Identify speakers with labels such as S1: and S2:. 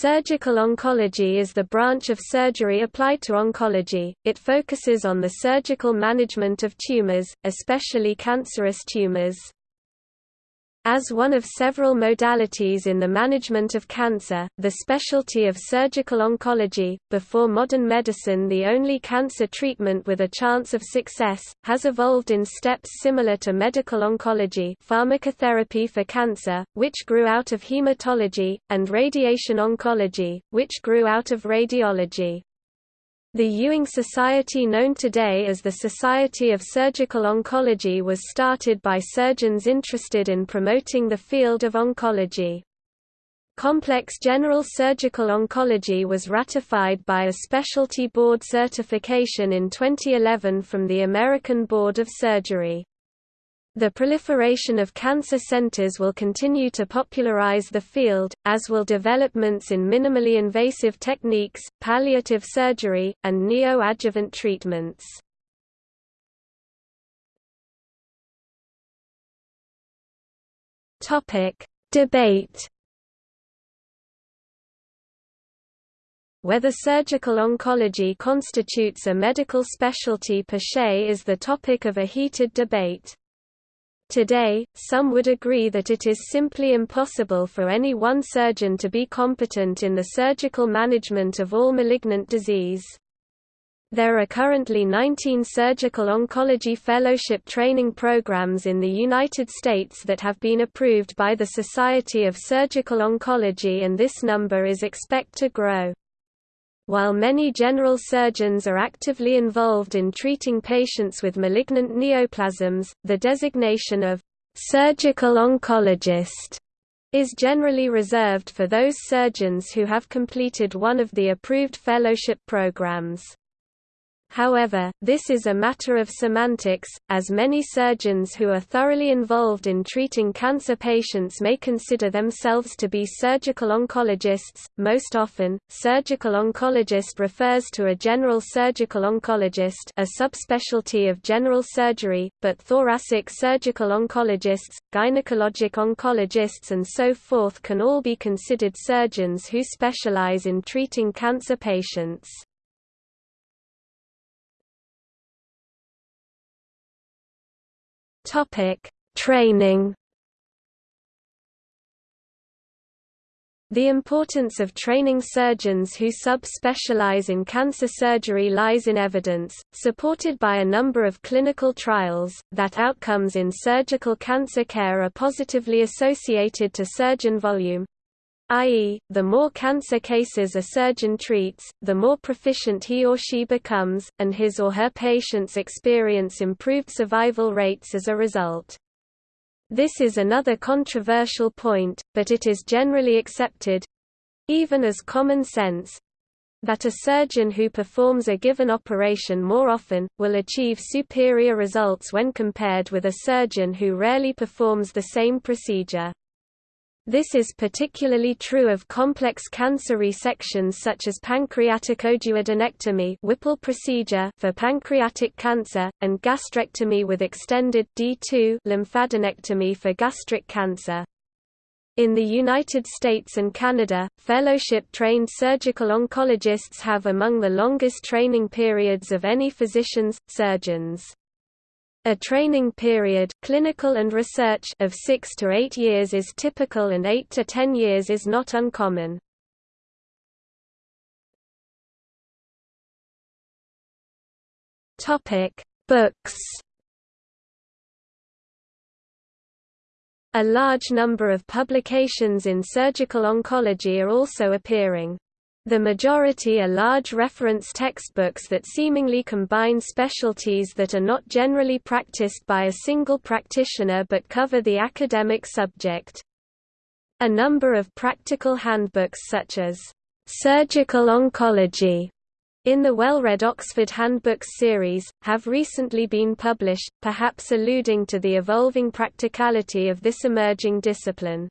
S1: Surgical oncology is the branch of surgery applied to oncology. It focuses on the surgical management of tumors, especially cancerous tumors. As one of several modalities in the management of cancer, the specialty of surgical oncology, before modern medicine the only cancer treatment with a chance of success, has evolved in steps similar to medical oncology pharmacotherapy for cancer, which grew out of hematology, and radiation oncology, which grew out of radiology. The Ewing Society known today as the Society of Surgical Oncology was started by surgeons interested in promoting the field of oncology. Complex General Surgical Oncology was ratified by a specialty board certification in 2011 from the American Board of Surgery. The proliferation of cancer centers will continue to popularize the field, as will developments in minimally invasive techniques, palliative surgery, and neoadjuvant treatments. Debate Whether surgical oncology constitutes a medical specialty per se is the topic of a heated debate. Today, some would agree that it is simply impossible for any one surgeon to be competent in the surgical management of all malignant disease. There are currently 19 surgical oncology fellowship training programs in the United States that have been approved by the Society of Surgical Oncology and this number is expect to grow. While many general surgeons are actively involved in treating patients with malignant neoplasms, the designation of surgical oncologist is generally reserved for those surgeons who have completed one of the approved fellowship programs. However, this is a matter of semantics, as many surgeons who are thoroughly involved in treating cancer patients may consider themselves to be surgical oncologists. Most often, surgical oncologist refers to a general surgical oncologist, a subspecialty of general surgery, but thoracic surgical oncologists, gynecologic oncologists, and so forth can all be considered surgeons who specialize in treating cancer patients. Topic: Training. The importance of training surgeons who sub-specialize in cancer surgery lies in evidence, supported by a number of clinical trials, that outcomes in surgical cancer care are positively associated to surgeon volume, i.e., the more cancer cases a surgeon treats, the more proficient he or she becomes, and his or her patients experience improved survival rates as a result. This is another controversial point, but it is generally accepted—even as common sense—that a surgeon who performs a given operation more often, will achieve superior results when compared with a surgeon who rarely performs the same procedure. This is particularly true of complex cancer resections such as pancreaticoduodenectomy Whipple procedure for pancreatic cancer, and gastrectomy with extended D2 lymphadenectomy for gastric cancer. In the United States and Canada, fellowship-trained surgical oncologists have among the longest training periods of any physicians, surgeons. A training period clinical and research of 6 to 8 years is typical and 8 to 10 years is not uncommon. Topic: Books. A large number of publications in surgical oncology are also appearing. The majority are large reference textbooks that seemingly combine specialties that are not generally practiced by a single practitioner but cover the academic subject. A number of practical handbooks such as Surgical Oncology in the well-read Oxford Handbooks series, have recently been published, perhaps alluding to the evolving practicality of this emerging discipline.